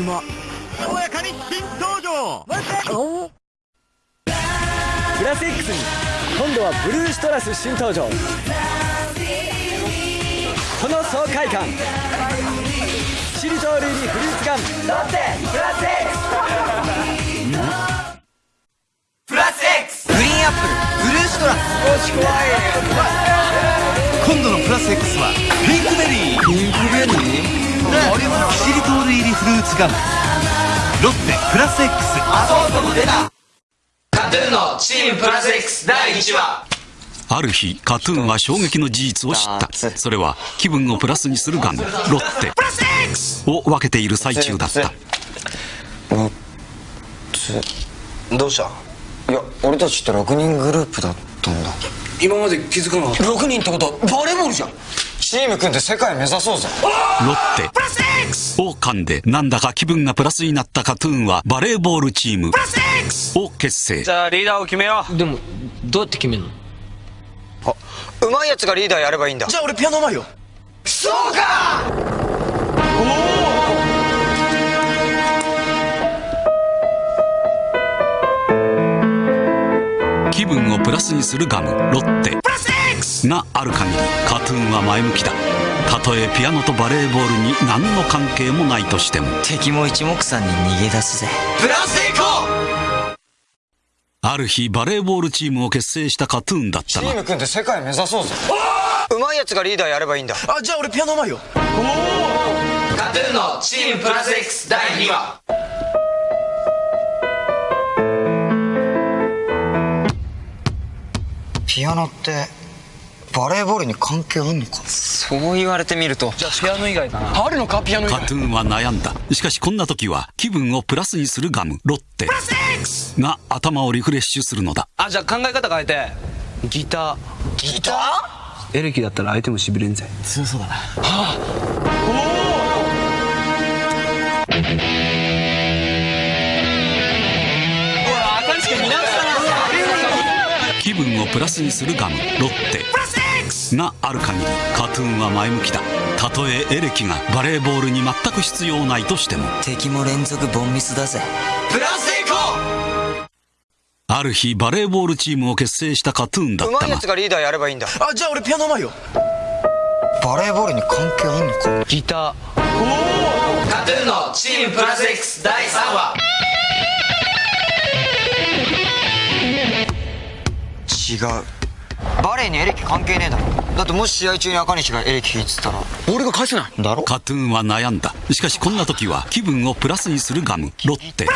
馬軽やかに新登場。プラス X に今度はブルーシトラス新登場。この爽快感。しりとりにフルーツガムロッテプラス X プラス X グリーンアップルブルーシトラス。少し怖い。今度のプラス X はピンクベリー。ピンクベリー？キシリトール入りフルーツガム。ロッテプラス X あそうそう出た KAT-TUN のチームプラス X 第1話。ある日、 KAT-TUN は衝撃の事実を知った。それは、気分をプラスにするガム、ロッテ。を分けている最中だった。どうした？いや俺たちって6人グループだったんだ。今まで気づかなかった。6人ってことバレーボールじゃんチーム組んで世界目指そうぜ。ロッテ。を噛んで、なんだか気分がプラスになったカトゥーンは、バレーボールチーム。を結成。じゃあリーダーを決めよう。でもどうやって決めるの？あうまいやつがリーダーやればいいんだ。じゃあ俺ピアノうまいよ。そうか！気分をプラスにするガム、ロッテがある限り、カトゥーンは前向きだ。たとえピアノとバレーボールに何の関係もないとしても。敵も一目散に逃げ出すぜ。プラスでいこうある日、バレーボールチームを結成したカトゥーンだったが、チーム組んで世界目指そうぜ。うまいやつがリーダーやればいいんだ。あじゃあ俺ピアノうまいよ。カトゥーンのチームプラス X 第2話。ピアノってバレーボールに関係あんのかそう言われてみると。じゃあピアノ以外かな。あるのかピアノ以外。カトゥーンは悩んだ。しかしこんな時は、気分をプラスにするガム、ロッテ。が頭をリフレッシュするのだ。あじゃあ考え方変えて。ギター。ギター？エレキだったら相手もしびれんぜ。強そうだな。気分をプラスにするガム、ロッテがある限り、カトゥーンは前向きだ。たとえエレキがバレーボールに全く必要ないとしても、敵も連続ボンミスだぜ。プラスでいこある日バレーボールチームを結成したカトゥーンだったが。うまいやつ、がリーダーやればいいんだ。あじゃあ俺ピアノうまいよ。バレーボールに関係あんのか？ギター。うカトゥーンのチームプラス X 第3話。違う。バレーにエレキ関係ねえだろだってもし試合中に赤西がエレキ弾いてたら。俺が返せない。だろ？カトゥーンは悩んだ。しかしこんな時は気分をプラスにするガム、ロッテ。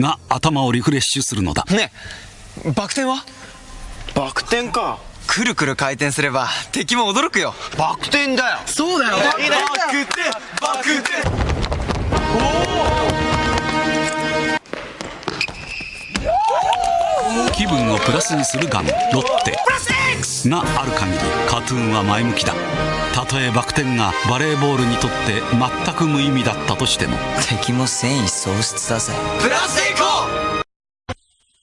が頭をリフレッシュするのだ。ねえバク転は？バク転か。くるくる回転すれば敵も驚くよ。バク転だよ。そうだよ。バク転。バク転気分をプラスにするガム、ロッテ。がある限り、カトゥーンは前向きだ。たとえバク転がバレーボールにとって全く無意味だったとしても、敵も戦意喪失だぜ。プラスでいこ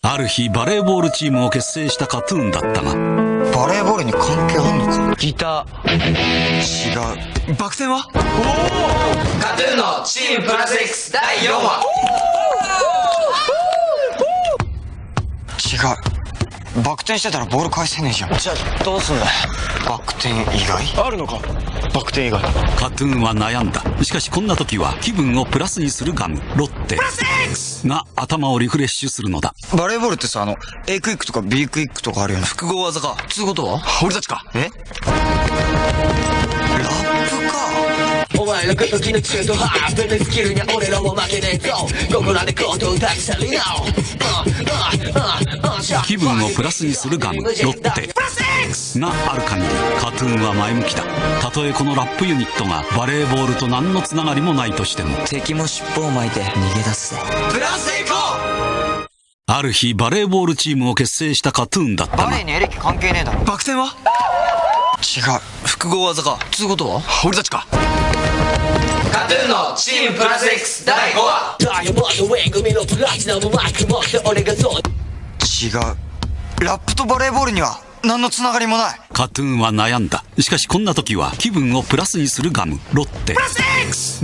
ある日バレーボールチームを結成したカトゥーンだったが、バレーボールに関係あんのかギタ違う。ーバク転は？うカトゥーンのチームプラス X 第4話違うバク転してたらボール返せねえじゃん。じゃあどうすんだ？バク転以外？あるのか？バク転以外。カトゥーンは悩んだ。しかしこんな時は気分をプラスにするガム、ロッテ。が頭をリフレッシュするのだ。バレーボールってさあの A クイックとか B クイックとかあるよね複合技か。つうことは？俺たちか。え？のこと気の中途半端なスキルに俺らも負けねえぞここらでコートを立ち去りな気分をプラスにするガム、ロッテがある限り、カトゥーンは前向きだ。たとえこのラップユニットがバレーボールと何のつながりもないとしても、敵も尻尾を巻いて逃げ出すぜプラスでいこある日バレーボールチームを結成したカトゥーンだったがバレー、にエレキ関係ねえだろバク転は違う複合技かつうことは俺たちかカトゥーンのチームプラス X 第5話。ダイヤモンドウェイ組のプラチナムマイク持って俺がそう違うラップとバレーボールには何のつながりもない。カトゥーンは悩んだしかしこんな時は気分をプラスにするガムロッテ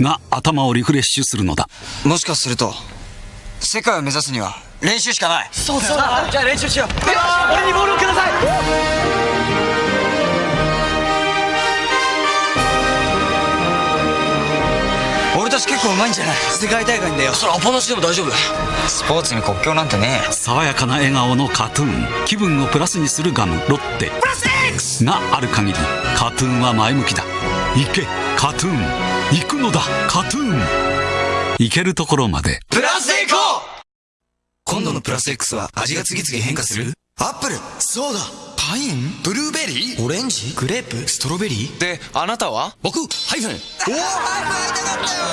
が頭をリフレッシュするのだもしかすると世界を目指すには練習しかないそうだよなじゃあ練習しよう俺にボールをください。たち結構うまいんじゃない？世界大会だよそれアポなしでも大丈夫？スポーツに国境なんてね爽やかな笑顔の KAT-TUN。気分をプラスにするガムロッテ。がある限り KAT-TUN は前向きだ。行け KAT-TUN。行くのだ KAT-TUN。行けるところまで。プラスでいこう今度のプラス X は味が次々変化する？アップル！そうだ！パイン？ブルーベリー？オレンジ？グレープ？ストロベリー？であなたは？僕？ハイフン。おお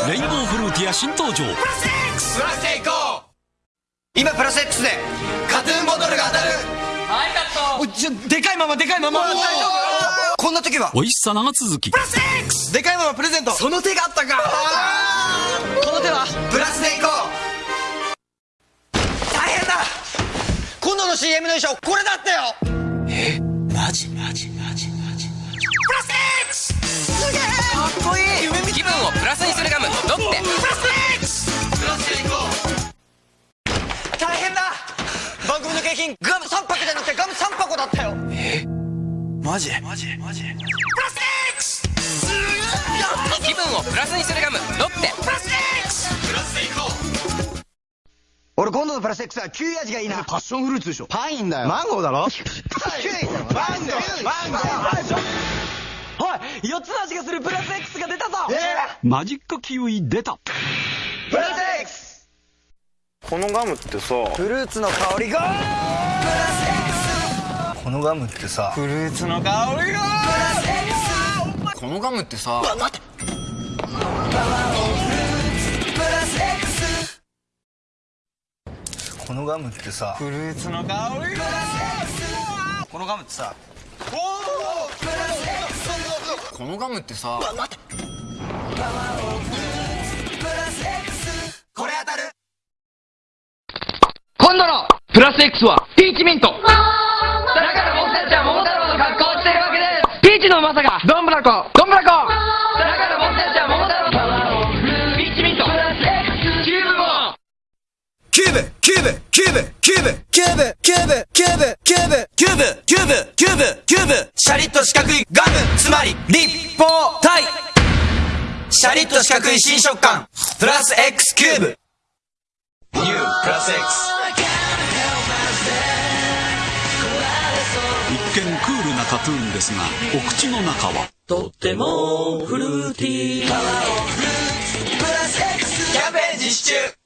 レインボーフルーティア新登場。プラスでいこう今プラス X でカトゥーンボトルが当たる。おちょでかいままでかいまま。こんな時は。美味しさ長続き。夫でかいままプレゼント。その手があったか。この手は？プラスでいこう。大変だ。今度の CM の衣装これだったよマジ？マジマジ気分をプラスにするガム。ロッテ。俺今度のプラス X はキウイ味がいいな。パッションフルーツでしょ。パインだよ。マンゴーだろ？キウイマンゴーマンゴー。おい4つの味がするプラス X が出たぞ。マジックキウイ出た。プラス X このガムってさフルーツの香りがプラス X このガムってさフルーツの香りがこのガムってさこのガムってさフルーツの香りがこのガムってさこのガムってさこれ当たる。今度のプラス X はピーチミントですピーチのうまさが。どんぶらこ。どんぶらこ。だから僕たちは桃太郎のパワーを振るうピーチミントプラス X キューブもキューブキューブキューブキューブキューブキューブキューブキューブキューブキューブキューブキューブシャリッと四角いガム。つまり立方体。シャリッと四角い新食感。プラス X キューブ。U プラス X 一見クールなカトゥーンですがお口の中は。とってもフルーティー。パワーオフルーツプラス X キャンペーン実施中。